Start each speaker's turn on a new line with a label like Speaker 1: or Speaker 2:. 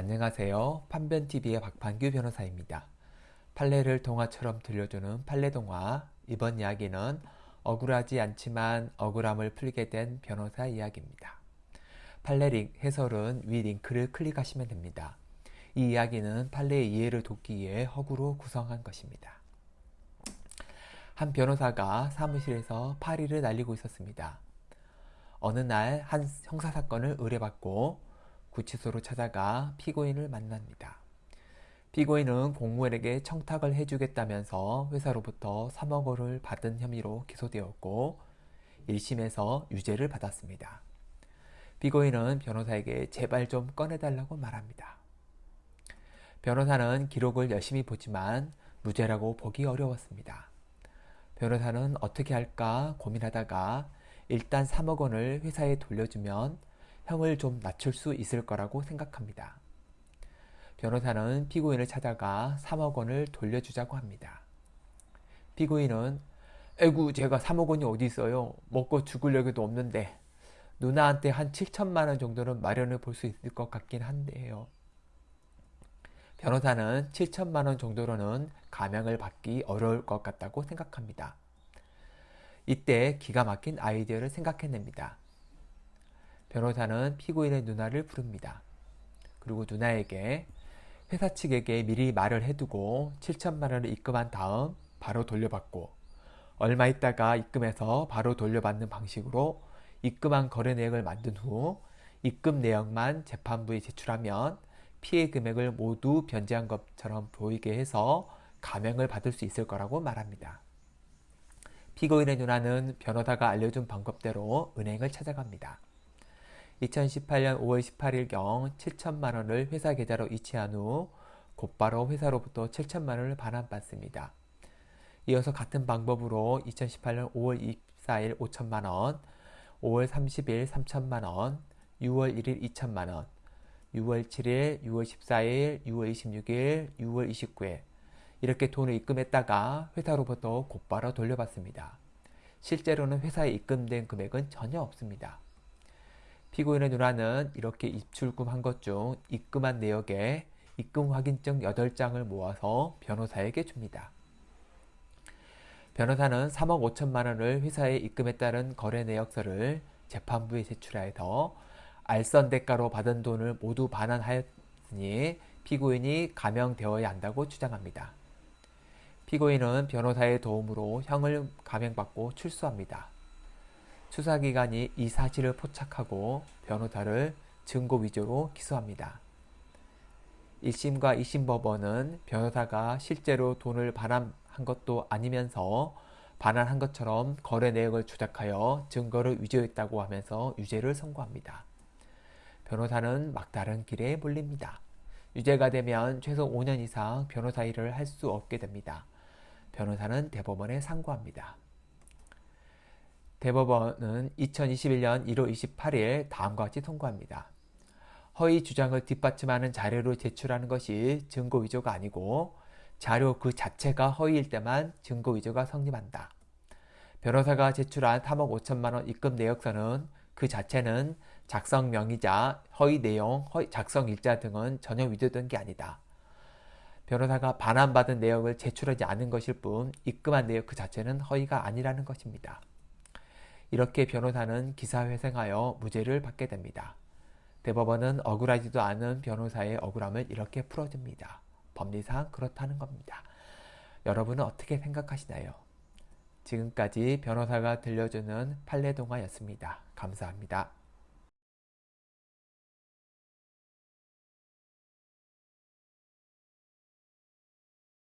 Speaker 1: 안녕하세요. 판변TV의 박판규 변호사입니다. 판례를 동화처럼 들려주는 판례동화 이번 이야기는 억울하지 않지만 억울함을 풀게 된 변호사 이야기입니다. 판례 링 해설은 위 링크를 클릭하시면 됩니다. 이 이야기는 판례의 이해를 돕기 위해 허구로 구성한 것입니다. 한 변호사가 사무실에서 파리를 날리고 있었습니다. 어느 날 한 형사사건을 의뢰받고 구치소로 찾아가 피고인을 만납니다. 피고인은 공무원에게 청탁을 해주겠다면서 회사로부터 3억 원을 받은 혐의로 기소되었고 1심에서 유죄를 받았습니다. 피고인은 변호사에게 제발 좀 꺼내달라고 말합니다. 변호사는 기록을 열심히 보지만 무죄라고 보기 어려웠습니다. 변호사는 어떻게 할까 고민하다가 일단 3억 원을 회사에 돌려주면 형을 좀 낮출 수 있을 거라고 생각합니다. 변호사는 피고인을 찾아가 3억 원을 돌려주자고 합니다. 피고인은 에구 제가 3억 원이 어디 있어요. 먹고 죽을 여기도 없는데 누나한테 한 7천만 원 정도는 마련해 볼 수 있을 것 같긴 한데요. 변호사는 7천만 원 정도로는 감형을 받기 어려울 것 같다고 생각합니다. 이때 기가 막힌 아이디어를 생각해냅니다. 변호사는 피고인의 누나를 부릅니다. 그리고 누나에게 회사 측에게 미리 말을 해두고 7천만 원을 입금한 다음 바로 돌려받고 얼마 있다가 입금해서 바로 돌려받는 방식으로 입금한 거래 내역을 만든 후 입금 내역만 재판부에 제출하면 피해 금액을 모두 변제한 것처럼 보이게 해서 감형을 받을 수 있을 거라고 말합니다. 피고인의 누나는 변호사가 알려준 방법대로 은행을 찾아갑니다. 2018년 5월 18일경 7천만 원을 회사 계좌로 이체한 후 곧바로 회사로부터 7천만 원을 반환받습니다. 이어서 같은 방법으로 2018년 5월 24일 5천만 원, 5월 30일 3천만 원, 6월 1일 2천만 원, 6월 7일, 6월 14일, 6월 26일, 6월 29일 이렇게 돈을 입금했다가 회사로부터 곧바로 돌려받습니다. 실제로는 회사에 입금된 금액은 전혀 없습니다. 피고인의 누나는 이렇게 입출금 한 것 중 입금한 내역에 입금 확인증 8장을 모아서 변호사에게 줍니다. 변호사는 3억 5천만 원을 회사에 입금했다는 거래 내역서를 재판부에 제출하여서 알선 대가로 받은 돈을 모두 반환하였으니 피고인이 감형되어야 한다고 주장합니다. 피고인은 변호사의 도움으로 형을 감형받고 출소합니다. 수사기관이 이 사실을 포착하고 변호사를 증거 위조로 기소합니다. 1심과 2심 법원은 변호사가 실제로 돈을 반환한 것도 아니면서 반환한 것처럼 거래 내역을 조작하여 증거를 위조했다고 하면서 유죄를 선고합니다. 변호사는 막다른 길에 몰립니다. 유죄가 되면 최소 5년 이상 변호사 일을 할 수 없게 됩니다. 변호사는 대법원에 상고합니다. 대법원은 2021년 1월 28일 다음과 같이 통고합니다. 허위 주장을 뒷받침하는 자료를 제출하는 것이 증거 위조가 아니고 자료 그 자체가 허위일 때만 증거 위조가 성립한다. 변호사가 제출한 3억 5천만 원 입금 내역서는 그 자체는 작성 명의자, 허위 내용, 허위 작성 일자 등은 전혀 위조된 게 아니다. 변호사가 반환받은 내역을 제출하지 않은 것일 뿐 입금한 내역 그 자체는 허위가 아니라는 것입니다. 이렇게 변호사는 기사회생하여 무죄를 받게 됩니다. 대법원은 억울하지도 않은 변호사의 억울함을 이렇게 풀어줍니다. 법리상 그렇다는 겁니다. 여러분은 어떻게 생각하시나요? 지금까지 변호사가 들려주는 판례동화였습니다. 감사합니다.